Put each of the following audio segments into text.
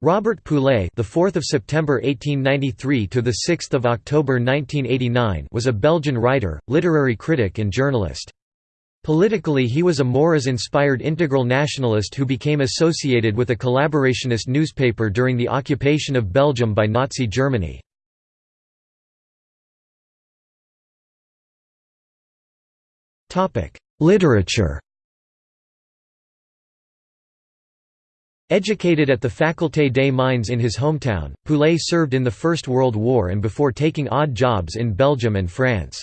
Robert Poulet, the 4th of September 1893 to the 6th of October 1989, was a Belgian writer, literary critic and journalist. Politically he was a Maurras-inspired integral nationalist who became associated with a collaborationist newspaper during the occupation of Belgium by Nazi Germany. Topic: Literature Educated at the Faculté des Mines in his hometown, Poulet served in the First World War and before taking odd jobs in Belgium and France.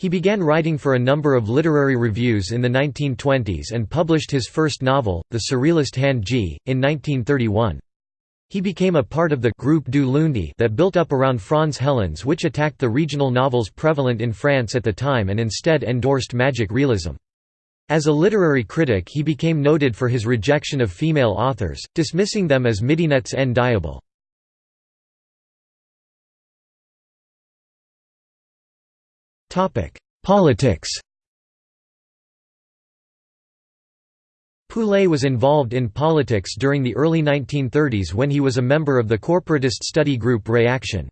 He began writing for a number of literary reviews in the 1920s and published his first novel, The Surrealist Handji, in 1931. He became a part of the Groupe du Lundi that built up around Franz Hellens which attacked the regional novels prevalent in France at the time and instead endorsed magic realism. As a literary critic he became noted for his rejection of female authors, dismissing them as midinettes en diable. Politics Poulet was involved in politics during the early 1930s when he was a member of the corporatist study group Reaction.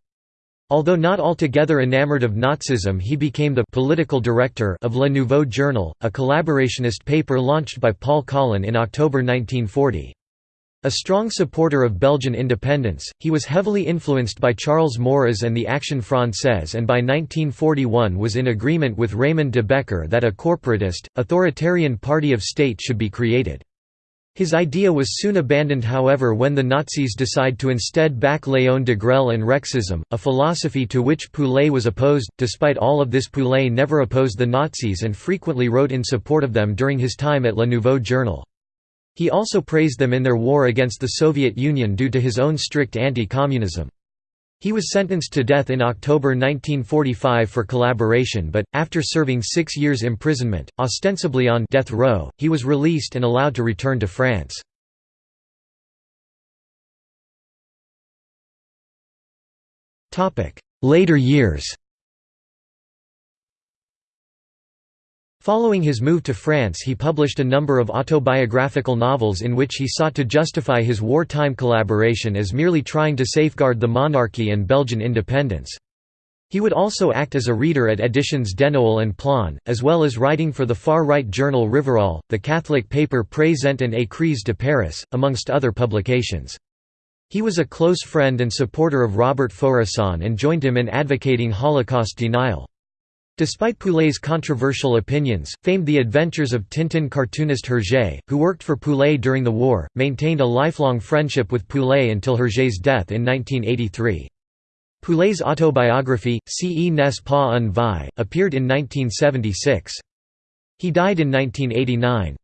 Although not altogether enamored of Nazism he became the «political director» of Le Nouveau Journal, a collaborationist paper launched by Paul Collin in October 1940. A strong supporter of Belgian independence, he was heavily influenced by Charles Maurras and the Action Française and by 1941 was in agreement with Raymond de Becker that a corporatist, authoritarian party of state should be created. His idea was soon abandoned however when the Nazis decide to instead back Léon Degrelle and Rexism, a philosophy to which Poulet was opposed. Despite all of this Poulet never opposed the Nazis and frequently wrote in support of them during his time at Le Nouveau Journal. He also praised them in their war against the Soviet Union due to his own strict anti-communism. He was sentenced to death in October 1945 for collaboration but, after serving six years imprisonment, ostensibly on death row, he was released and allowed to return to France. Later years Following his move to France he published a number of autobiographical novels in which he sought to justify his wartime collaboration as merely trying to safeguard the monarchy and Belgian independence. He would also act as a reader at Editions Denoël and Plon, as well as writing for the far-right journal Rivarol, the Catholic paper Présent and Écrits de Paris, amongst other publications. He was a close friend and supporter of Robert Faurisson and joined him in advocating Holocaust denial. Despite Poulet's controversial opinions, famed The Adventures of Tintin cartoonist Hergé, who worked for Poulet during the war, maintained a lifelong friendship with Poulet until Hergé's death in 1983. Poulet's autobiography, Ce n'est pas un vie, appeared in 1976. He died in 1989.